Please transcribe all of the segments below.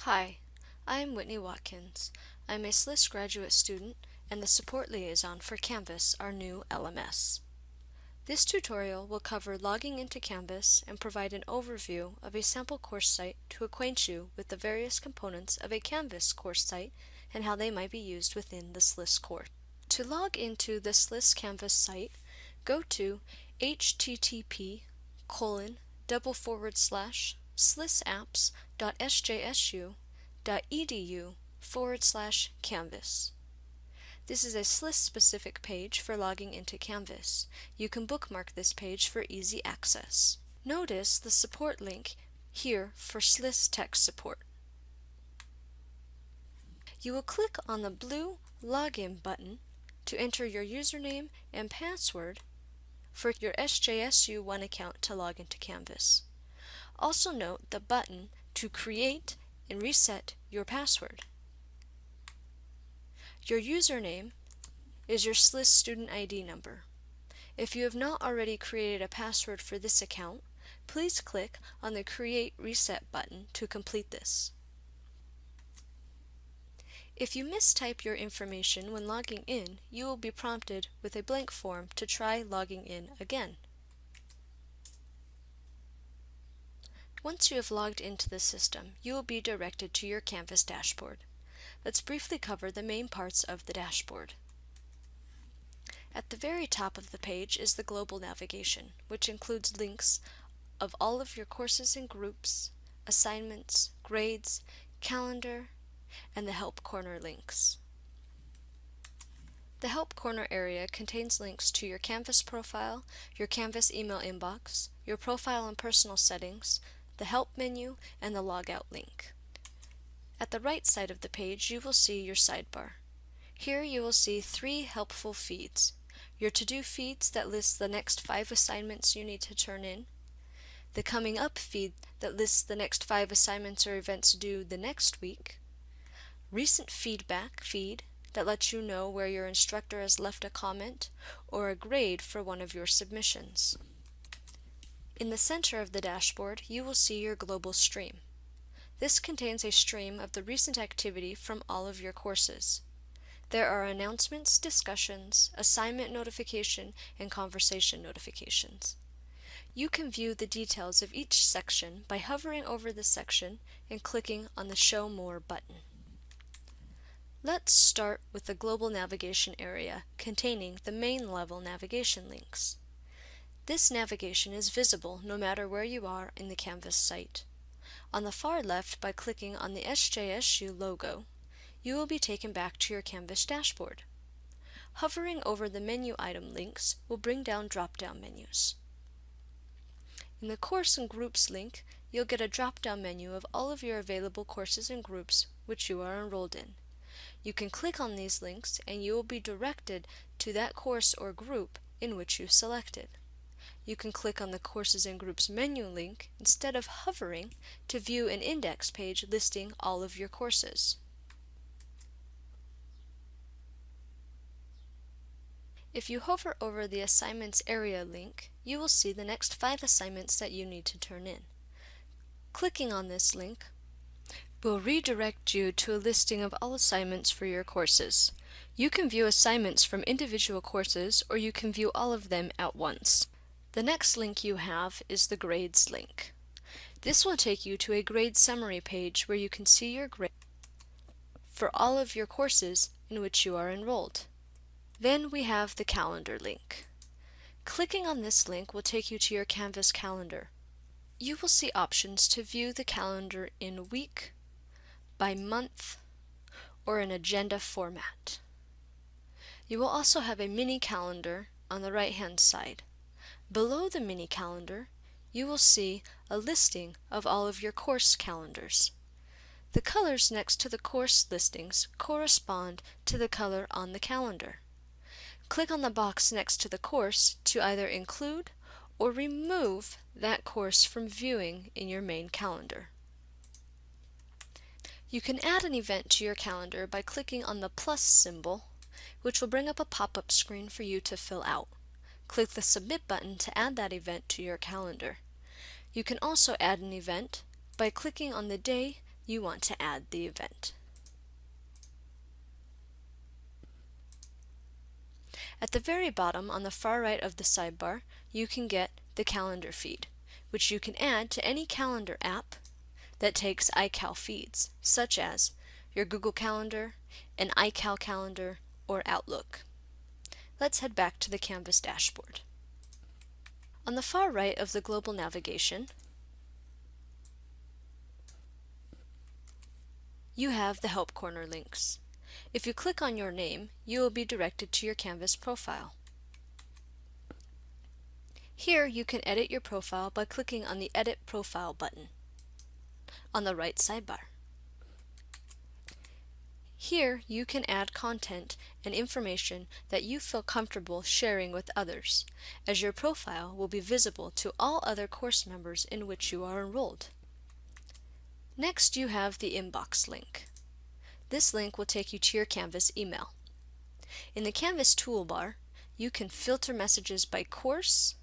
Hi, I am Whitney Watkins. I'm a SLIS graduate student and the support liaison for Canvas, our new LMS. This tutorial will cover logging into Canvas and provide an overview of a sample course site to acquaint you with the various components of a Canvas course site and how they might be used within the SLIS course. To log into the SLIS Canvas site, go to http colon double forward slash slisapps.sjsu.edu forward slash canvas. This is a SLIS specific page for logging into Canvas. You can bookmark this page for easy access. Notice the support link here for SLIS tech support. You will click on the blue Login button to enter your username and password for your SJSU One account to log into Canvas. Also note the button to create and reset your password. Your username is your SLIS student ID number. If you have not already created a password for this account, please click on the Create Reset button to complete this. If you mistype your information when logging in, you will be prompted with a blank form to try logging in again. Once you have logged into the system, you will be directed to your Canvas dashboard. Let's briefly cover the main parts of the dashboard. At the very top of the page is the global navigation, which includes links of all of your courses and groups, assignments, grades, calendar, and the Help Corner links. The Help Corner area contains links to your Canvas profile, your Canvas email inbox, your profile and personal settings, the Help menu, and the Logout link. At the right side of the page, you will see your sidebar. Here you will see three helpful feeds. Your to-do feeds that list the next five assignments you need to turn in, the coming up feed that lists the next five assignments or events due the next week, recent feedback feed that lets you know where your instructor has left a comment or a grade for one of your submissions. In the center of the dashboard, you will see your global stream. This contains a stream of the recent activity from all of your courses. There are announcements, discussions, assignment notification, and conversation notifications. You can view the details of each section by hovering over the section and clicking on the Show More button. Let's start with the global navigation area containing the main level navigation links. This navigation is visible no matter where you are in the Canvas site. On the far left, by clicking on the SJSU logo, you will be taken back to your Canvas dashboard. Hovering over the menu item links will bring down drop-down menus. In the Course and Groups link, you'll get a drop-down menu of all of your available courses and groups which you are enrolled in. You can click on these links and you will be directed to that course or group in which you selected. You can click on the Courses and Groups menu link instead of hovering to view an index page listing all of your courses. If you hover over the Assignments Area link, you will see the next five assignments that you need to turn in. Clicking on this link will redirect you to a listing of all assignments for your courses. You can view assignments from individual courses or you can view all of them at once. The next link you have is the Grades link. This will take you to a grade summary page where you can see your grade for all of your courses in which you are enrolled. Then we have the Calendar link. Clicking on this link will take you to your Canvas calendar. You will see options to view the calendar in week, by month, or an agenda format. You will also have a mini calendar on the right hand side. Below the mini calendar, you will see a listing of all of your course calendars. The colors next to the course listings correspond to the color on the calendar. Click on the box next to the course to either include or remove that course from viewing in your main calendar. You can add an event to your calendar by clicking on the plus symbol, which will bring up a pop-up screen for you to fill out. Click the Submit button to add that event to your calendar. You can also add an event by clicking on the day you want to add the event. At the very bottom on the far right of the sidebar, you can get the calendar feed, which you can add to any calendar app that takes iCal feeds, such as your Google Calendar, an iCal calendar, or Outlook. Let's head back to the Canvas dashboard. On the far right of the global navigation, you have the Help Corner links. If you click on your name, you will be directed to your Canvas profile. Here you can edit your profile by clicking on the Edit Profile button on the right sidebar. Here you can add content and information that you feel comfortable sharing with others, as your profile will be visible to all other course members in which you are enrolled. Next you have the Inbox link. This link will take you to your Canvas email. In the Canvas toolbar, you can filter messages by course,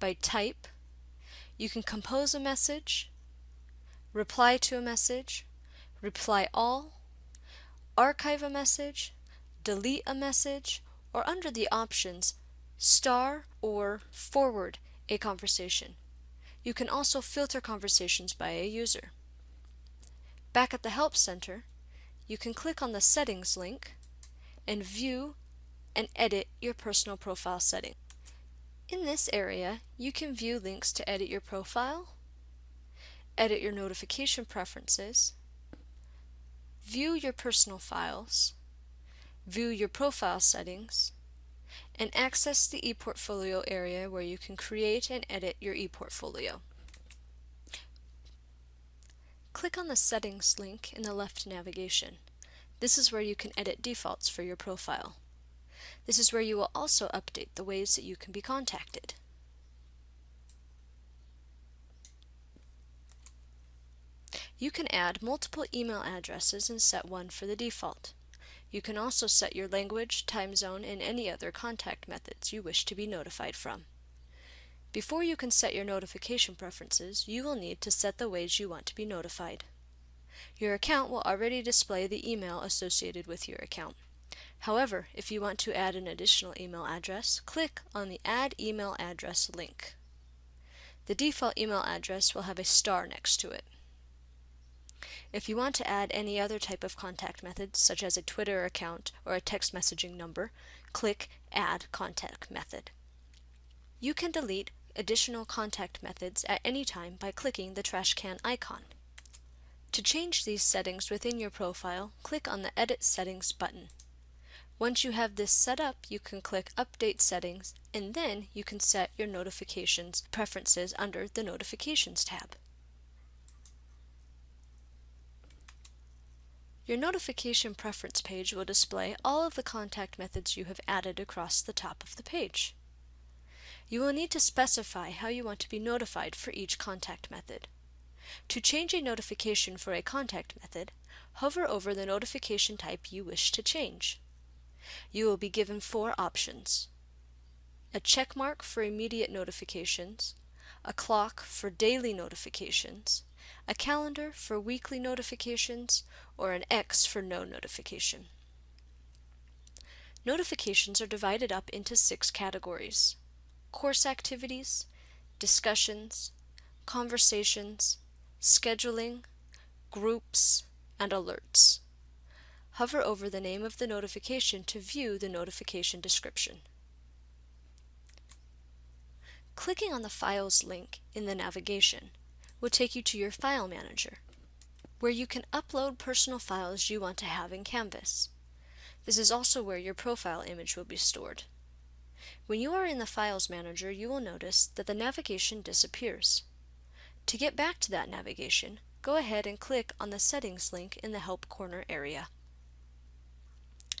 by type, you can compose a message, reply to a message, reply all, archive a message, delete a message, or under the options, star or forward a conversation. You can also filter conversations by a user. Back at the Help Center, you can click on the Settings link and view and edit your personal profile setting. In this area, you can view links to edit your profile, edit your notification preferences, view your personal files, view your profile settings, and access the ePortfolio area where you can create and edit your ePortfolio. Click on the Settings link in the left navigation. This is where you can edit defaults for your profile. This is where you will also update the ways that you can be contacted. You can add multiple email addresses and set one for the default. You can also set your language, time zone, and any other contact methods you wish to be notified from. Before you can set your notification preferences, you will need to set the ways you want to be notified. Your account will already display the email associated with your account. However, if you want to add an additional email address, click on the Add Email Address link. The default email address will have a star next to it. If you want to add any other type of contact method, such as a Twitter account or a text messaging number, click Add Contact Method. You can delete additional contact methods at any time by clicking the trash can icon. To change these settings within your profile, click on the Edit Settings button. Once you have this set up, you can click Update Settings, and then you can set your notifications preferences under the Notifications tab. Your notification preference page will display all of the contact methods you have added across the top of the page. You will need to specify how you want to be notified for each contact method. To change a notification for a contact method, hover over the notification type you wish to change. You will be given four options. A check mark for immediate notifications, a clock for daily notifications, a calendar for weekly notifications, or an X for no notification. Notifications are divided up into six categories. Course activities, discussions, conversations, scheduling, groups, and alerts. Hover over the name of the notification to view the notification description. Clicking on the Files link in the navigation will take you to your File Manager, where you can upload personal files you want to have in Canvas. This is also where your profile image will be stored. When you are in the Files Manager, you will notice that the navigation disappears. To get back to that navigation, go ahead and click on the Settings link in the Help Corner area.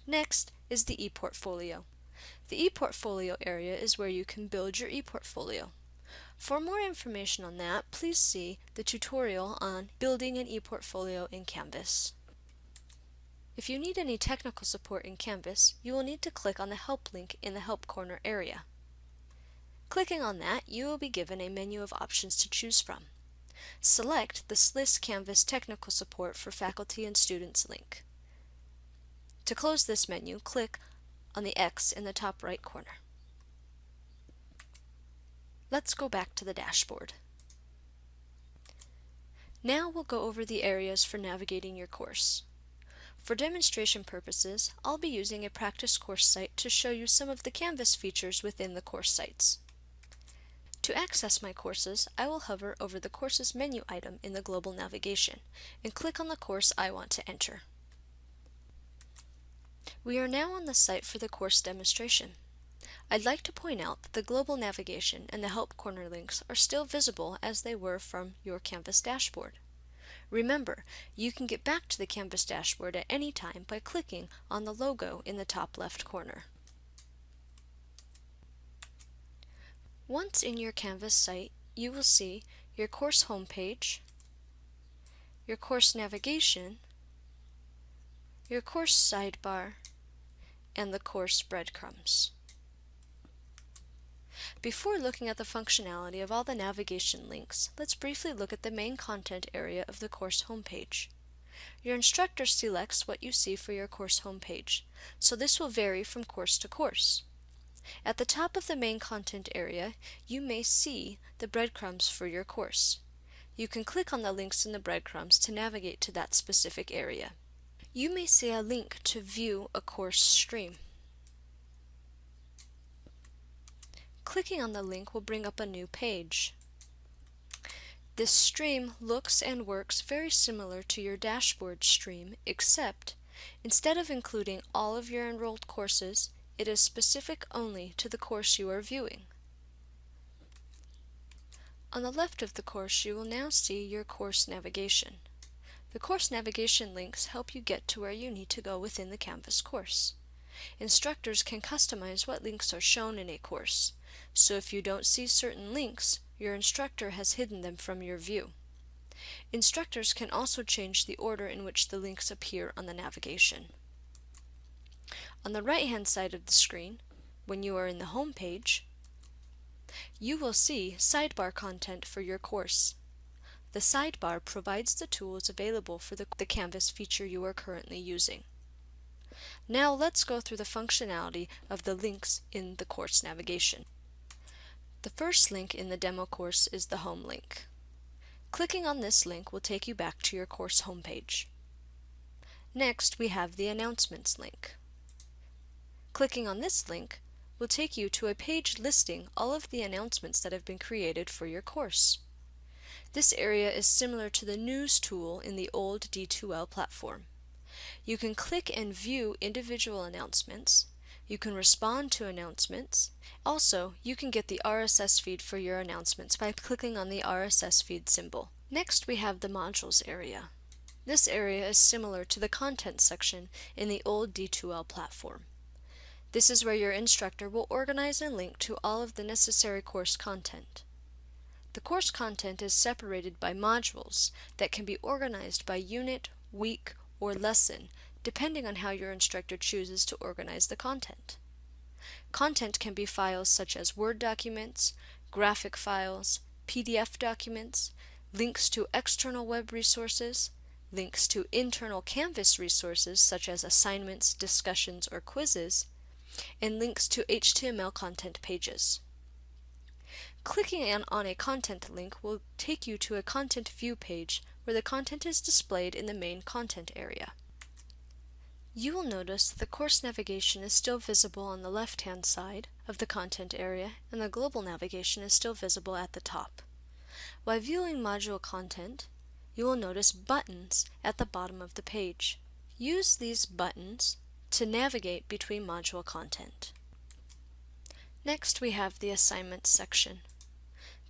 Next is the ePortfolio. The ePortfolio area is where you can build your ePortfolio. For more information on that, please see the tutorial on building an ePortfolio in Canvas. If you need any technical support in Canvas, you will need to click on the Help link in the Help Corner area. Clicking on that, you will be given a menu of options to choose from. select the SLIS Canvas Technical Support for Faculty and Students link. To close this menu, click on the X in the top right corner. Let's go back to the dashboard. Now we'll go over the areas for navigating your course. For demonstration purposes, I'll be using a practice course site to show you some of the Canvas features within the course sites. To access my courses, I will hover over the Courses menu item in the global navigation and click on the course I want to enter. We are now on the site for the course demonstration. I'd like to point out that the global navigation and the Help Corner links are still visible as they were from your Canvas dashboard. Remember, you can get back to the Canvas dashboard at any time by clicking on the logo in the top left corner. Once in your Canvas site, you will see your course homepage, your course navigation, your course sidebar, and the course breadcrumbs. Before looking at the functionality of all the navigation links, let's briefly look at the main content area of the course homepage. Your instructor selects what you see for your course homepage, so this will vary from course to course. At the top of the main content area, you may see the breadcrumbs for your course. You can click on the links in the breadcrumbs to navigate to that specific area. You may see a link to view a course stream. Clicking on the link will bring up a new page. This stream looks and works very similar to your dashboard stream, except instead of including all of your enrolled courses, it is specific only to the course you are viewing. On the left of the course, you will now see your course navigation. The course navigation links help you get to where you need to go within the Canvas course. Instructors can customize what links are shown in a course, so if you don't see certain links, your instructor has hidden them from your view. Instructors can also change the order in which the links appear on the navigation. On the right-hand side of the screen, when you are in the home page, you will see sidebar content for your course. The sidebar provides the tools available for the, the Canvas feature you are currently using. Now let's go through the functionality of the links in the course navigation. The first link in the demo course is the home link. Clicking on this link will take you back to your course homepage. Next, we have the announcements link. Clicking on this link will take you to a page listing all of the announcements that have been created for your course. This area is similar to the News tool in the old D2L platform. You can click and view individual announcements, you can respond to announcements. Also, you can get the RSS feed for your announcements by clicking on the RSS feed symbol. Next, we have the modules area. This area is similar to the content section in the old D2L platform. This is where your instructor will organize and link to all of the necessary course content. The course content is separated by modules that can be organized by unit, week, or lesson depending on how your instructor chooses to organize the content. Content can be files such as Word documents, graphic files, PDF documents, links to external web resources, links to internal Canvas resources such as assignments, discussions, or quizzes, and links to HTML content pages. Clicking on a content link will take you to a content view page where the content is displayed in the main content area. You will notice that the course navigation is still visible on the left-hand side of the content area and the global navigation is still visible at the top. While viewing module content, you will notice buttons at the bottom of the page. Use these buttons to navigate between module content. Next we have the assignments section.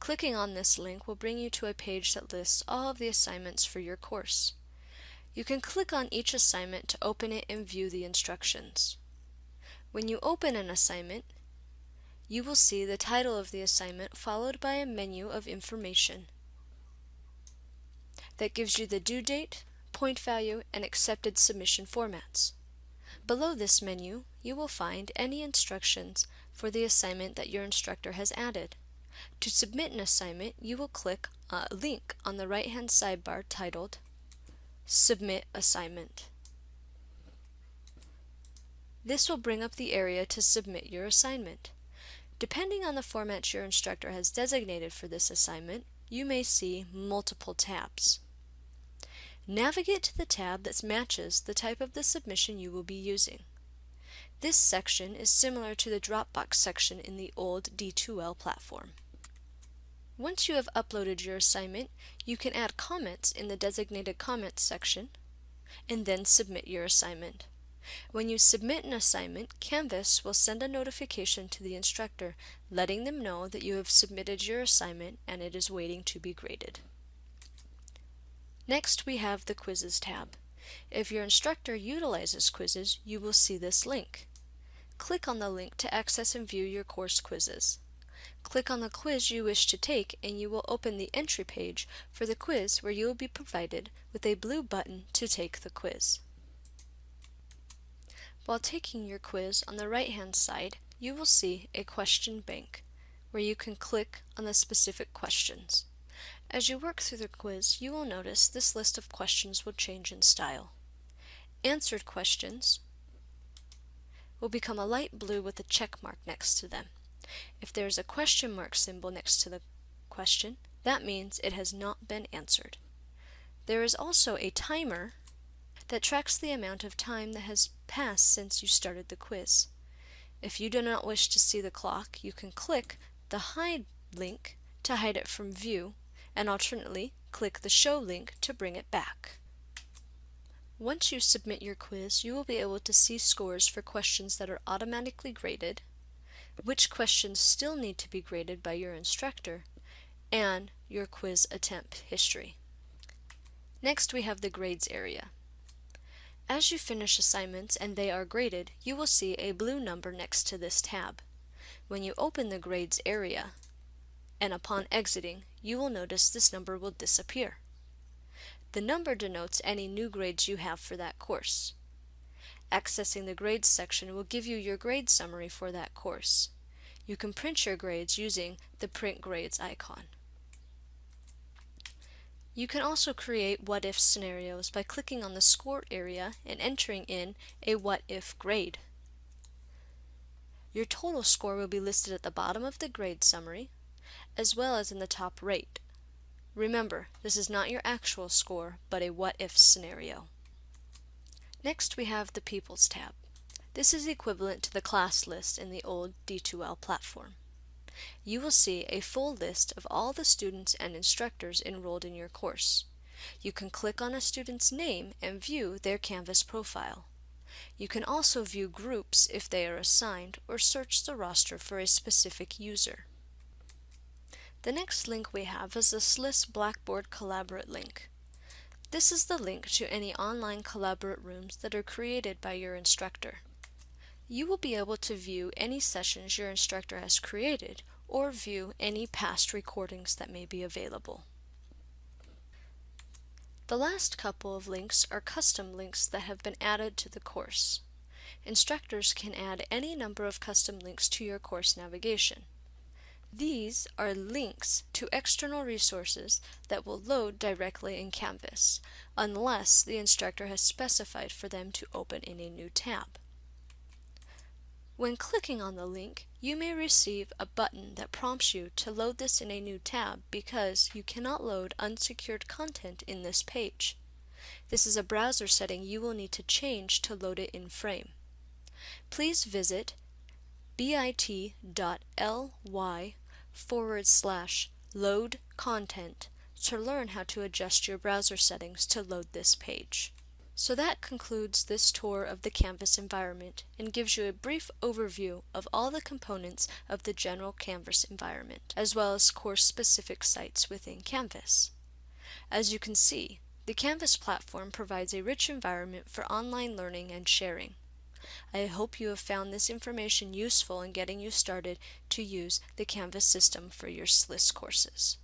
Clicking on this link will bring you to a page that lists all of the assignments for your course. You can click on each assignment to open it and view the instructions. When you open an assignment, you will see the title of the assignment followed by a menu of information that gives you the due date, point value, and accepted submission formats. Below this menu, you will find any instructions for the assignment that your instructor has added. To submit an assignment, you will click a link on the right hand sidebar titled Submit Assignment. This will bring up the area to submit your assignment. Depending on the format your instructor has designated for this assignment, you may see multiple tabs. Navigate to the tab that matches the type of the submission you will be using. This section is similar to the Dropbox section in the old D2L platform. Once you have uploaded your assignment, you can add comments in the designated comments section and then submit your assignment. When you submit an assignment, Canvas will send a notification to the instructor letting them know that you have submitted your assignment and it is waiting to be graded. Next, we have the Quizzes tab. If your instructor utilizes quizzes, you will see this link. Click on the link to access and view your course quizzes. Click on the quiz you wish to take and you will open the entry page for the quiz where you will be provided with a blue button to take the quiz. While taking your quiz on the right hand side, you will see a question bank where you can click on the specific questions. As you work through the quiz, you will notice this list of questions will change in style. Answered questions will become a light blue with a check mark next to them. If there is a question mark symbol next to the question, that means it has not been answered. There is also a timer that tracks the amount of time that has passed since you started the quiz. If you do not wish to see the clock, you can click the Hide link to hide it from view and alternately click the Show link to bring it back. Once you submit your quiz, you will be able to see scores for questions that are automatically graded, which questions still need to be graded by your instructor, and your quiz attempt history. Next we have the grades area. As you finish assignments and they are graded, you will see a blue number next to this tab. When you open the grades area, and upon exiting, you will notice this number will disappear. The number denotes any new grades you have for that course. Accessing the grades section will give you your grade summary for that course. You can print your grades using the print grades icon. You can also create what-if scenarios by clicking on the score area and entering in a what-if grade. Your total score will be listed at the bottom of the grade summary, as well as in the top rate. Remember, this is not your actual score, but a what-if scenario. Next we have the Peoples tab. This is equivalent to the class list in the old D2L platform. You will see a full list of all the students and instructors enrolled in your course. You can click on a student's name and view their Canvas profile. You can also view groups if they are assigned or search the roster for a specific user. The next link we have is the SLIS Blackboard Collaborate link. This is the link to any online Collaborate rooms that are created by your instructor. You will be able to view any sessions your instructor has created or view any past recordings that may be available. The last couple of links are custom links that have been added to the course. Instructors can add any number of custom links to your course navigation. These are links to external resources that will load directly in Canvas, unless the instructor has specified for them to open in a new tab. When clicking on the link, you may receive a button that prompts you to load this in a new tab because you cannot load unsecured content in this page. This is a browser setting you will need to change to load it in frame. Please visit bit.ly forward slash load content to learn how to adjust your browser settings to load this page. So that concludes this tour of the Canvas environment and gives you a brief overview of all the components of the general Canvas environment, as well as course-specific sites within Canvas. As you can see, the Canvas platform provides a rich environment for online learning and sharing. I hope you have found this information useful in getting you started to use the Canvas system for your SLIS courses.